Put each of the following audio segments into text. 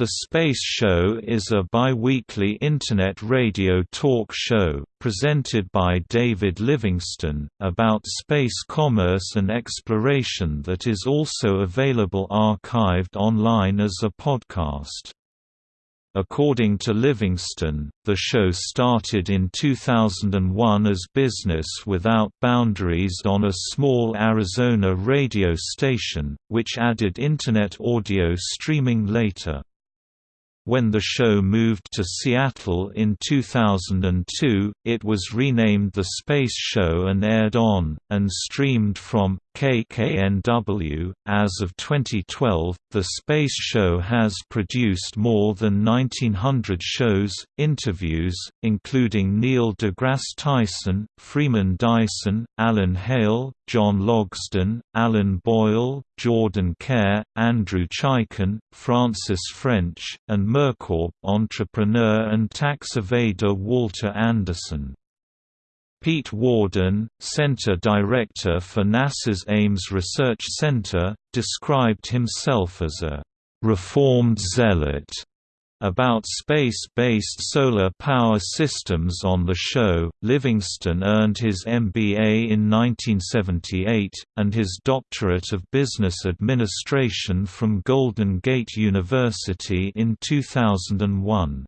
The Space Show is a bi-weekly Internet radio talk show, presented by David Livingston, about space commerce and exploration that is also available archived online as a podcast. According to Livingston, the show started in 2001 as Business Without Boundaries on a small Arizona radio station, which added Internet audio streaming later. When the show moved to Seattle in 2002, it was renamed The Space Show and aired on, and streamed from, KKNW. As of 2012, The Space Show has produced more than 1900 shows, interviews, including Neil deGrasse Tyson, Freeman Dyson, Alan Hale, John Logsdon, Alan Boyle, Jordan Kare, Andrew Chaikin, Francis French, and MirCorp entrepreneur and tax evader Walter Anderson. Pete Worden, Center Director for NASA's Ames Research Center, described himself as a «reformed zealot» about space-based solar power systems on the show. Livingston earned his MBA in 1978, and his Doctorate of Business Administration from Golden Gate University in 2001.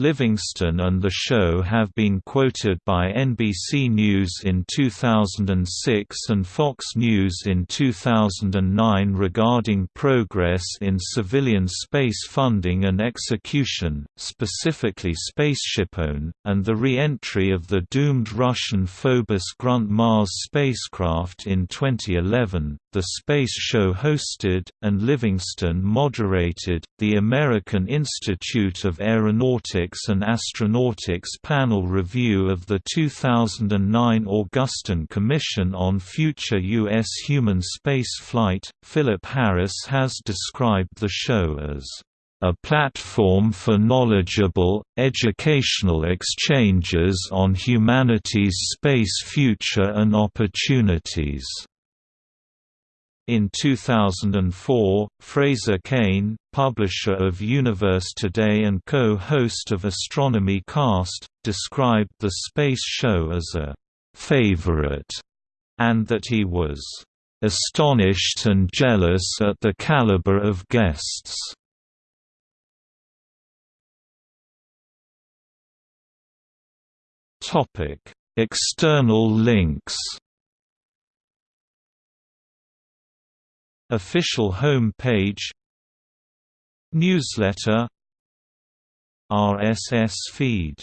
Livingston and the show have been quoted by NBC News in 2006 and Fox News in 2009 regarding progress in civilian space funding and execution, specifically SpaceshipOne, and the re-entry of the doomed Russian Phobos Grunt Mars spacecraft in 2011. The Space Show hosted, and Livingston moderated, the American Institute of Aeronautics and Astronautics panel review of the 2009 Augustine Commission on Future U.S. Human Spaceflight. Philip Harris has described the show as a platform for knowledgeable, educational exchanges on humanity's space future and opportunities. In 2004, Fraser Cain, publisher of Universe Today and co-host of Astronomy Cast, described the space show as a «favorite» and that he was «astonished and jealous at the caliber of guests». External links Official home page Newsletter RSS feed